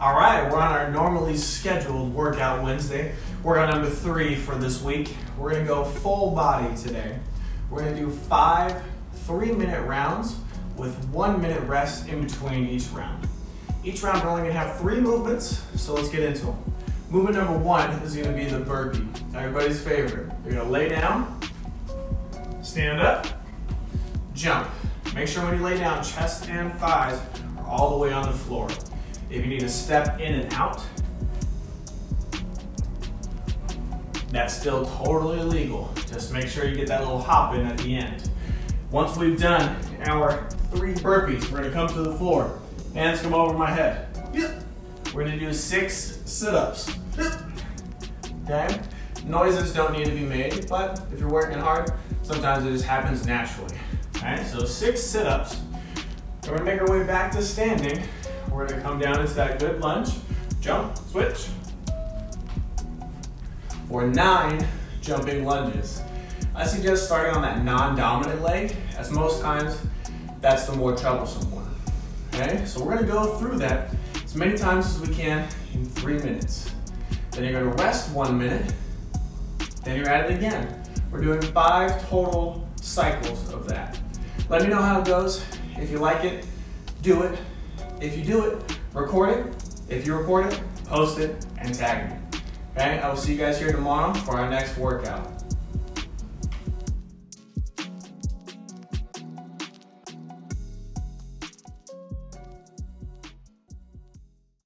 All right, we're on our normally scheduled workout Wednesday. Workout number three for this week. We're gonna go full body today. We're gonna do five three minute rounds with one minute rest in between each round. Each round we're only gonna have three movements, so let's get into them. Movement number one is gonna be the burpee, everybody's favorite. You're gonna lay down, stand up, jump. Make sure when you lay down, chest and thighs are all the way on the floor. If you need to step in and out, that's still totally legal. Just make sure you get that little hop in at the end. Once we've done our three burpees, we're gonna come to the floor. Hands come over my head. Yep. We're gonna do six sit-ups. Yep. Okay? Noises don't need to be made, but if you're working hard, sometimes it just happens naturally. Okay, so six sit-ups. We're gonna make our way back to standing. We're gonna come down into that good lunge, jump, switch. For nine jumping lunges. I suggest starting on that non-dominant leg, as most times that's the more troublesome one. Okay, so we're gonna go through that as many times as we can in three minutes. Then you're gonna rest one minute, then you're at it again. We're doing five total cycles of that. Let me know how it goes. If you like it, do it. If you do it, record it. If you record it, post it and tag me. Okay, I will see you guys here tomorrow for our next workout.